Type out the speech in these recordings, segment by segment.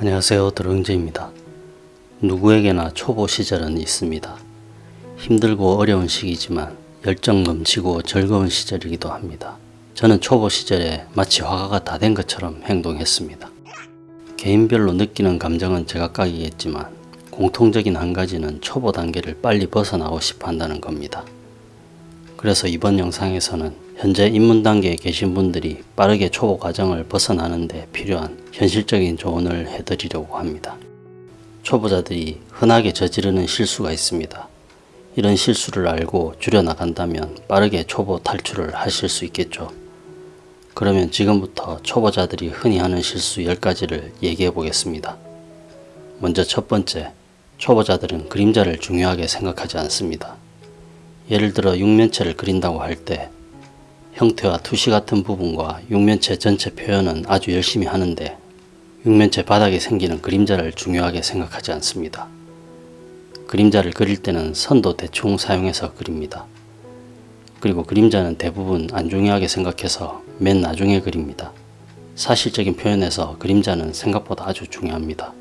안녕하세요 드릉제입니다. 누구에게나 초보 시절은 있습니다. 힘들고 어려운 시기지만 열정 넘치고 즐거운 시절이기도 합니다. 저는 초보 시절에 마치 화가가 다 된 것처럼 행동했습니다. 개인별로 느끼는 감정은 제각각이겠지만 공통적인 한 가지는 초보 단계를 빨리 벗어나고 싶어 한다는 겁니다. 그래서 이번 영상에서는 현재 입문 단계에 계신 분들이 빠르게 초보 과정을 벗어나는 데 필요한 현실적인 조언을 해드리려고 합니다. 초보자들이 흔하게 저지르는 실수가 있습니다. 이런 실수를 알고 줄여나간다면 빠르게 초보 탈출을 하실 수 있겠죠. 그러면 지금부터 초보자들이 흔히 하는 실수 10가지를 얘기해 보겠습니다. 먼저 첫 번째, 초보자들은 그림자를 중요하게 생각하지 않습니다. 예를 들어 육면체를 그린다고 할 때 형태와 투시 같은 부분과 육면체 전체 표현은 아주 열심히 하는데 육면체 바닥에 생기는 그림자를 중요하게 생각하지 않습니다. 그림자를 그릴 때는 선도 대충 사용해서 그립니다. 그리고 그림자는 대부분 안 중요하게 생각해서 맨 나중에 그립니다. 사실적인 표현에서 그림자는 생각보다 아주 중요합니다.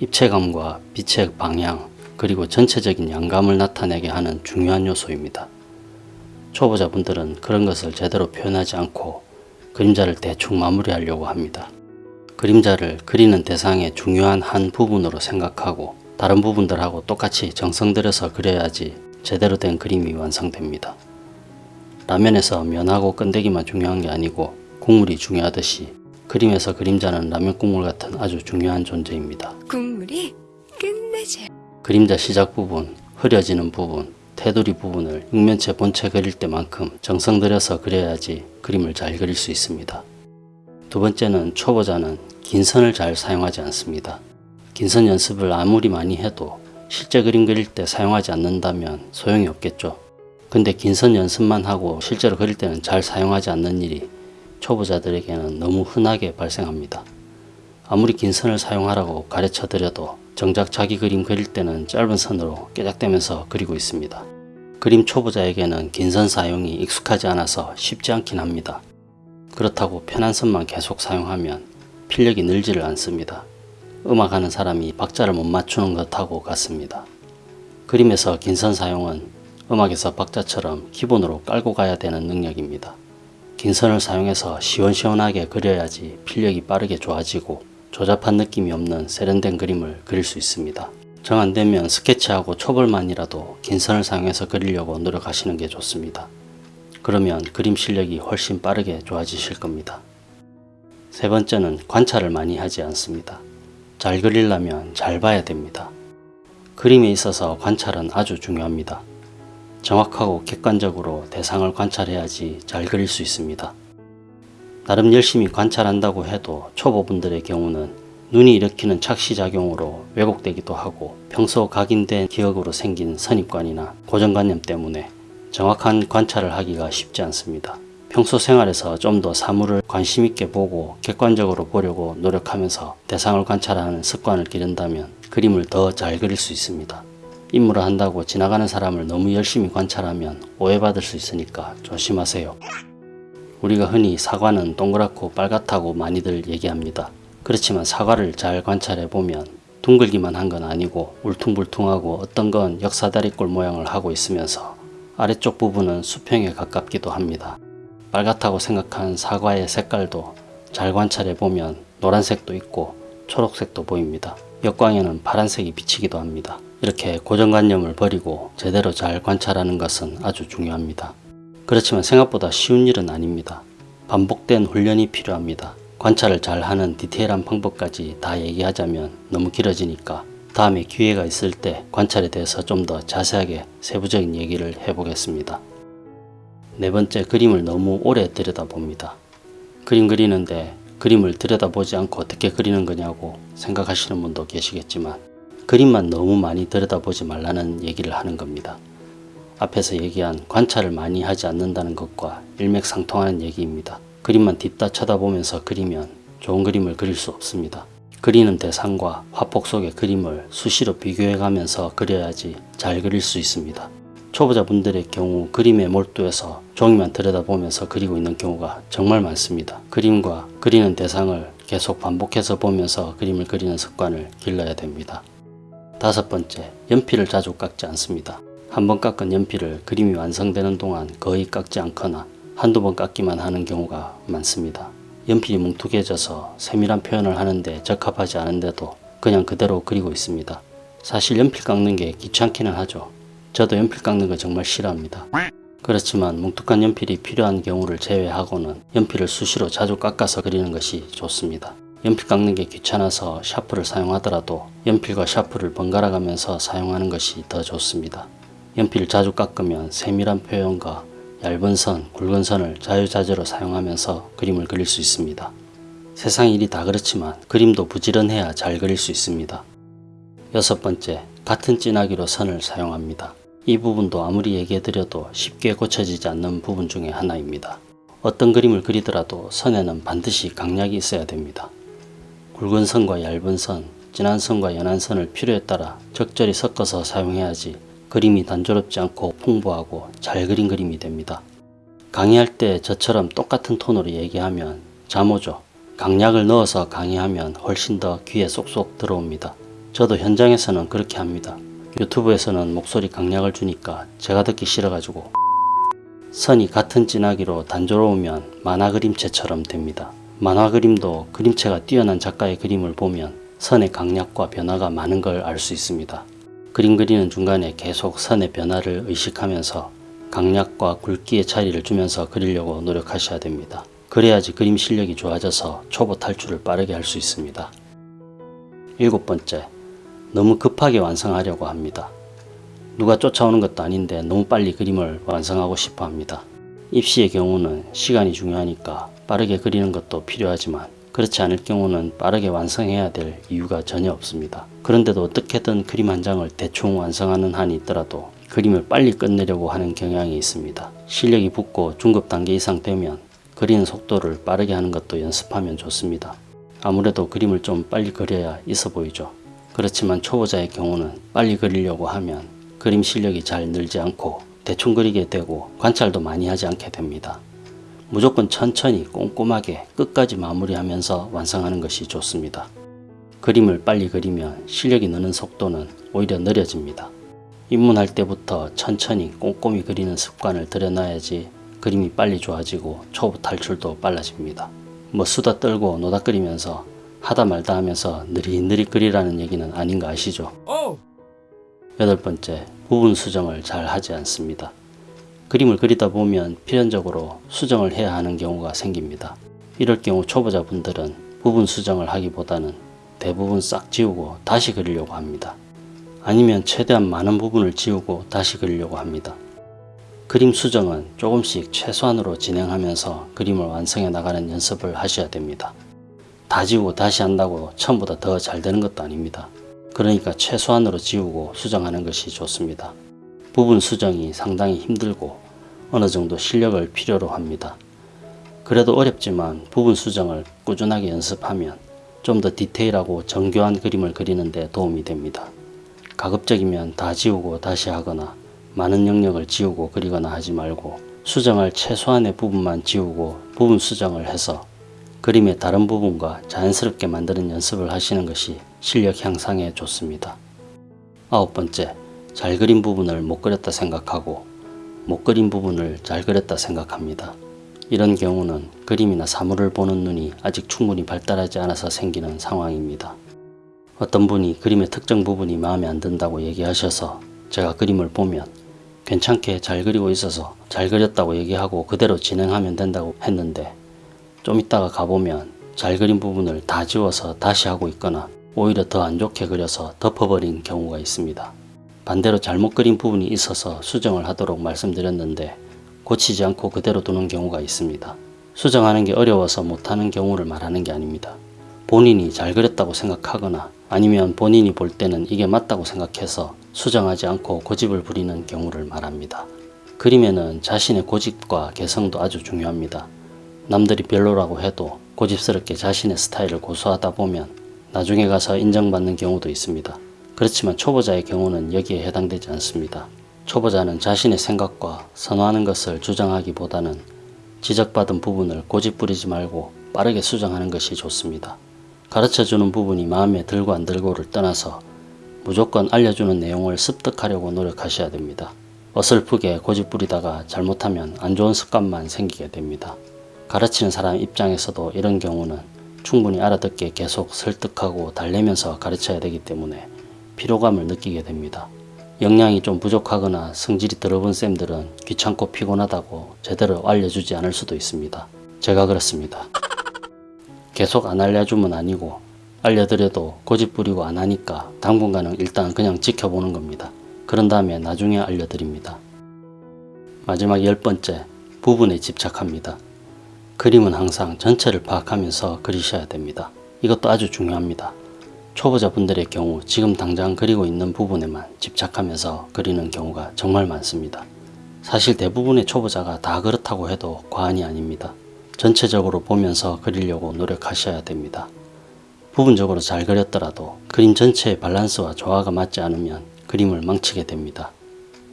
입체감과 빛의 방향 그리고 전체적인 양감을 나타내게 하는 중요한 요소입니다. 초보자분들은 그런 것을 제대로 표현하지 않고 그림자를 대충 마무리하려고 합니다. 그림자를 그리는 대상의 중요한 한 부분으로 생각하고 다른 부분들하고 똑같이 정성 들여서 그려야지 제대로 된 그림이 완성됩니다. 라면에서 면하고 끈데기만 중요한 게 아니고 국물이 중요하듯이 그림에서 그림자는 라면 국물 같은 아주 중요한 존재입니다. 국물이 끝내줘. 그림자 시작 부분, 흐려지는 부분, 테두리 부분을 육면체 본체 그릴 때만큼 정성 들여서 그려야지 그림을 잘 그릴 수 있습니다. 두 번째는 초보자는 긴 선을 잘 사용하지 않습니다. 긴 선 연습을 아무리 많이 해도 실제 그림 그릴 때 사용하지 않는다면 소용이 없겠죠. 근데 긴 선 연습만 하고 실제로 그릴 때는 잘 사용하지 않는 일이 초보자들에게는 너무 흔하게 발생합니다. 아무리 긴 선을 사용하라고 가르쳐 드려도 정작 자기 그림 그릴 때는 짧은 선으로 깨작대면서 그리고 있습니다. 그림 초보자에게는 긴 선 사용이 익숙하지 않아서 쉽지 않긴 합니다. 그렇다고 편한 선만 계속 사용하면 필력이 늘지를 않습니다. 음악하는 사람이 박자를 못 맞추는 것하고 같습니다. 그림에서 긴 선 사용은 음악에서 박자처럼 기본으로 깔고 가야 되는 능력입니다. 긴 선을 사용해서 시원시원하게 그려야지 필력이 빠르게 좋아지고 조잡한 느낌이 없는 세련된 그림을 그릴 수 있습니다. 정 안되면 스케치하고 초벌만이라도 긴 선을 사용해서 그리려고 노력하시는 게 좋습니다. 그러면 그림 실력이 훨씬 빠르게 좋아지실 겁니다. 세 번째는 관찰을 많이 하지 않습니다. 잘 그리려면 잘 봐야 됩니다. 그림에 있어서 관찰은 아주 중요합니다. 정확하고 객관적으로 대상을 관찰해야지 잘 그릴 수 있습니다. 나름 열심히 관찰한다고 해도 초보분들의 경우는 눈이 일으키는 착시작용으로 왜곡되기도 하고 평소 각인된 기억으로 생긴 선입관이나 고정관념 때문에 정확한 관찰을 하기가 쉽지 않습니다. 평소 생활에서 좀 더 사물을 관심있게 보고 객관적으로 보려고 노력하면서 대상을 관찰하는 습관을 기른다면 그림을 더 잘 그릴 수 있습니다. 임무를 한다고 지나가는 사람을 너무 열심히 관찰하면 오해받을 수 있으니까 조심하세요. 우리가 흔히 사과는 동그랗고 빨갛다고 많이들 얘기합니다. 그렇지만 사과를 잘 관찰해 보면 둥글기만 한 건 아니고 울퉁불퉁하고 어떤 건 역사다리꼴 모양을 하고 있으면서 아래쪽 부분은 수평에 가깝기도 합니다. 빨갛다고 생각한 사과의 색깔도 잘 관찰해 보면 노란색도 있고 초록색도 보입니다. 역광에는 파란색이 비치기도 합니다. 이렇게 고정관념을 버리고 제대로 잘 관찰하는 것은 아주 중요합니다. 그렇지만 생각보다 쉬운 일은 아닙니다. 반복된 훈련이 필요합니다. 관찰을 잘하는 디테일한 방법까지 다 얘기하자면 너무 길어지니까 다음에 기회가 있을 때 관찰에 대해서 좀 더 자세하게 세부적인 얘기를 해보겠습니다. 네 번째 그림을 너무 오래 들여다봅니다. 그림 그리는데 그림을 들여다보지 않고 어떻게 그리는 거냐고 생각하시는 분도 계시겠지만 그림만 너무 많이 들여다보지 말라는 얘기를 하는 겁니다. 앞에서 얘기한 관찰을 많이 하지 않는다는 것과 일맥상통하는 얘기입니다. 그림만 딥다 쳐다보면서 그리면 좋은 그림을 그릴 수 없습니다. 그리는 대상과 화폭 속의 그림을 수시로 비교해 가면서 그려야지 잘 그릴 수 있습니다. 초보자분들의 경우 그림에 몰두해서 종이만 들여다보면서 그리고 있는 경우가 정말 많습니다. 그림과 그리는 대상을 계속 반복해서 보면서 그림을 그리는 습관을 길러야 됩니다. 다섯 번째, 연필을 자주 깎지 않습니다. 한 번 깎은 연필을 그림이 완성되는 동안 거의 깎지 않거나 한두 번 깎기만 하는 경우가 많습니다. 연필이 뭉툭해져서 세밀한 표현을 하는데 적합하지 않은데도 그냥 그대로 그리고 있습니다. 사실 연필 깎는 게 귀찮기는 하죠. 저도 연필 깎는 거 정말 싫어합니다. 그렇지만 뭉툭한 연필이 필요한 경우를 제외하고는 연필을 수시로 자주 깎아서 그리는 것이 좋습니다. 연필 깎는 게 귀찮아서 샤프를 사용하더라도 연필과 샤프를 번갈아 가면서 사용하는 것이 더 좋습니다. 연필을 자주 깎으면 세밀한 표현과 얇은 선, 굵은 선을 자유자재로 사용하면서 그림을 그릴 수 있습니다. 세상 일이 다 그렇지만 그림도 부지런해야 잘 그릴 수 있습니다. 여섯 번째, 같은 진하기로 선을 사용합니다. 이 부분도 아무리 얘기해드려도 쉽게 고쳐지지 않는 부분 중에 하나입니다. 어떤 그림을 그리더라도 선에는 반드시 강약이 있어야 됩니다. 굵은 선과 얇은 선, 진한 선과 연한 선을 필요에 따라 적절히 섞어서 사용해야지 그림이 단조롭지 않고 풍부하고 잘 그린 그림이 됩니다. 강의할 때 저처럼 똑같은 톤으로 얘기하면 잠오죠. 강약을 넣어서 강의하면 훨씬 더 귀에 쏙쏙 들어옵니다. 저도 현장에서는 그렇게 합니다. 유튜브에서는 목소리 강약을 주니까 제가 듣기 싫어가지고 선이 같은 진하기로 단조로우면 만화 그림체처럼 됩니다. 만화 그림도 그림체가 뛰어난 작가의 그림을 보면 선의 강약과 변화가 많은 걸 알 수 있습니다. 그림 그리는 중간에 계속 선의 변화를 의식하면서 강약과 굵기의 차이를 주면서 그리려고 노력하셔야 됩니다. 그래야지 그림 실력이 좋아져서 초보 탈출을 빠르게 할 수 있습니다. 일곱 번째, 너무 급하게 완성하려고 합니다. 누가 쫓아오는 것도 아닌데 너무 빨리 그림을 완성하고 싶어 합니다. 입시의 경우는 시간이 중요하니까 빠르게 그리는 것도 필요하지만 그렇지 않을 경우는 빠르게 완성해야 될 이유가 전혀 없습니다. 그런데도 어떻게든 그림 한 장을 대충 완성하는 한이 있더라도 그림을 빨리 끝내려고 하는 경향이 있습니다. 실력이 붙고 중급 단계 이상 되면 그리는 속도를 빠르게 하는 것도 연습하면 좋습니다. 아무래도 그림을 좀 빨리 그려야 있어 보이죠. 그렇지만 초보자의 경우는 빨리 그리려고 하면 그림 실력이 잘 늘지 않고 대충 그리게 되고 관찰도 많이 하지 않게 됩니다. 무조건 천천히 꼼꼼하게 끝까지 마무리하면서 완성하는 것이 좋습니다. 그림을 빨리 그리면 실력이 느는 속도는 오히려 느려집니다. 입문할 때부터 천천히 꼼꼼히 그리는 습관을 들여놔야지 그림이 빨리 좋아지고 초보 탈출도 빨라집니다. 뭐 수다 떨고 노닥거리면서 하다 말다 하면서 느릿느릿 그리라는 얘기는 아닌 거 아시죠? 여덟 번째, 부분 수정을 잘 하지 않습니다. 그림을 그리다 보면 필연적으로 수정을 해야 하는 경우가 생깁니다. 이럴 경우 초보자분들은 부분 수정을 하기보다는 대부분 싹 지우고 다시 그리려고 합니다. 아니면 최대한 많은 부분을 지우고 다시 그리려고 합니다. 그림 수정은 조금씩 최소한으로 진행하면서 그림을 완성해 나가는 연습을 하셔야 됩니다. 다 지우고 다시 한다고 처음보다 더 잘 되는 것도 아닙니다. 그러니까 최소한으로 지우고 수정하는 것이 좋습니다. 부분 수정이 상당히 힘들고 어느 정도 실력을 필요로 합니다. 그래도 어렵지만 부분 수정을 꾸준하게 연습하면 좀 더 디테일하고 정교한 그림을 그리는 데 도움이 됩니다. 가급적이면 다 지우고 다시 하거나 많은 영역을 지우고 그리거나 하지 말고 수정할 최소한의 부분만 지우고 부분 수정을 해서 그림의 다른 부분과 자연스럽게 만드는 연습을 하시는 것이 실력 향상에 좋습니다. 아홉 번째, 잘 그린 부분을 못 그렸다 생각하고 못 그린 부분을 잘 그렸다 생각합니다. 이런 경우는 그림이나 사물을 보는 눈이 아직 충분히 발달하지 않아서 생기는 상황입니다. 어떤 분이 그림의 특정 부분이 마음에 안 든다고 얘기하셔서 제가 그림을 보면 괜찮게 잘 그리고 있어서 잘 그렸다고 얘기하고 그대로 진행하면 된다고 했는데 좀 있다가 가보면 잘 그린 부분을 다 지워서 다시 하고 있거나 오히려 더 안 좋게 그려서 덮어버린 경우가 있습니다. 반대로 잘못 그린 부분이 있어서 수정을 하도록 말씀드렸는데 고치지 않고 그대로 두는 경우가 있습니다. 수정하는 게 어려워서 못하는 경우를 말하는 게 아닙니다. 본인이 잘 그렸다고 생각하거나 아니면 본인이 볼 때는 이게 맞다고 생각해서 수정하지 않고 고집을 부리는 경우를 말합니다. 그림에는 자신의 고집과 개성도 아주 중요합니다. 남들이 별로라고 해도 고집스럽게 자신의 스타일을 고수하다 보면 나중에 가서 인정받는 경우도 있습니다. 그렇지만 초보자의 경우는 여기에 해당되지 않습니다. 초보자는 자신의 생각과 선호하는 것을 주장하기보다는 지적받은 부분을 고집 부리지 말고 빠르게 수정하는 것이 좋습니다. 가르쳐주는 부분이 마음에 들고 안 들고를 떠나서 무조건 알려주는 내용을 습득하려고 노력하셔야 됩니다. 어설프게 고집부리다가 잘못하면 안 좋은 습관만 생기게 됩니다. 가르치는 사람 입장에서도 이런 경우는 충분히 알아듣게 계속 설득하고 달래면서 가르쳐야 되기 때문에 피로감을 느끼게 됩니다. 역량이 좀 부족하거나 성질이 더러운 쌤들은 귀찮고 피곤하다고 제대로 알려주지 않을 수도 있습니다. 제가 그렇습니다. 계속 안 알려주면 아니고 알려드려도 고집부리고 안 하니까 당분간은 일단 그냥 지켜보는 겁니다. 그런 다음에 나중에 알려드립니다. 마지막 열 번째, 부분에 집착합니다. 그림은 항상 전체를 파악하면서 그리셔야 됩니다. 이것도 아주 중요합니다. 초보자분들의 경우 지금 당장 그리고 있는 부분에만 집착하면서 그리는 경우가 정말 많습니다. 사실 대부분의 초보자가 다 그렇다고 해도 과언이 아닙니다. 전체적으로 보면서 그리려고 노력하셔야 됩니다. 부분적으로 잘 그렸더라도 그림 전체의 밸런스와 조화가 맞지 않으면 그림을 망치게 됩니다.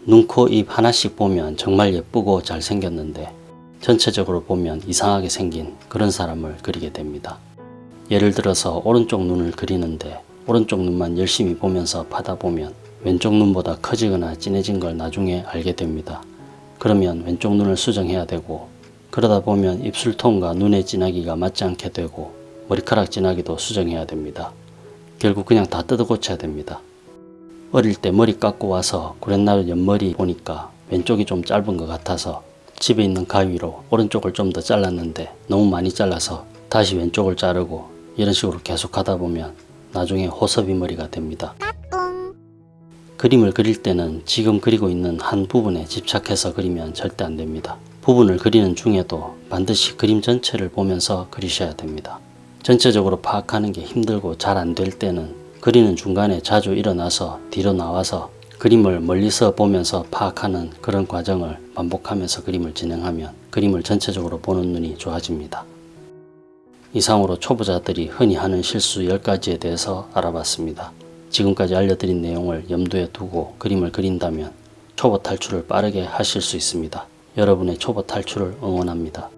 눈, 코, 입 하나씩 보면 정말 예쁘고 잘생겼는데 전체적으로 보면 이상하게 생긴 그런 사람을 그리게 됩니다. 예를 들어서 오른쪽 눈을 그리는데 오른쪽 눈만 열심히 보면서 파다 보면 왼쪽 눈보다 커지거나 진해진 걸 나중에 알게 됩니다. 그러면 왼쪽 눈을 수정해야 되고 그러다 보면 입술 톤과 눈의 진하기가 맞지 않게 되고 머리카락 진하기도 수정해야 됩니다. 결국 그냥 다 뜯어 고쳐야 됩니다. 어릴 때 머리 깎고 와서 구렛나루 옆머리 보니까 왼쪽이 좀 짧은 것 같아서 집에 있는 가위로 오른쪽을 좀 더 잘랐는데 너무 많이 잘라서 다시 왼쪽을 자르고 이런 식으로 계속 하다 보면 나중에 호섭이 머리가 됩니다. 그림을 그릴 때는 지금 그리고 있는 한 부분에 집착해서 그리면 절대 안 됩니다. 부분을 그리는 중에도 반드시 그림 전체를 보면서 그리셔야 됩니다. 전체적으로 파악하는 게 힘들고 잘 안 될 때는 그리는 중간에 자주 일어나서 뒤로 나와서 그림을 멀리서 보면서 파악하는 그런 과정을 반복하면서 그림을 진행하면 그림을 전체적으로 보는 눈이 좋아집니다. 이상으로 초보자들이 흔히 하는 실수 10가지에 대해서 알아봤습니다. 지금까지 알려드린 내용을 염두에 두고 그림을 그린다면 초보 탈출을 빠르게 하실 수 있습니다. 여러분의 초보 탈출을 응원합니다.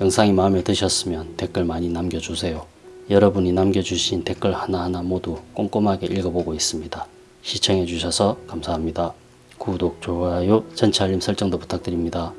영상이 마음에 드셨으면 댓글 많이 남겨주세요. 여러분이 남겨주신 댓글 하나하나 모두 꼼꼼하게 읽어보고 있습니다. 시청해주셔서 감사합니다. 구독, 좋아요, 전체 알림 설정도 부탁드립니다.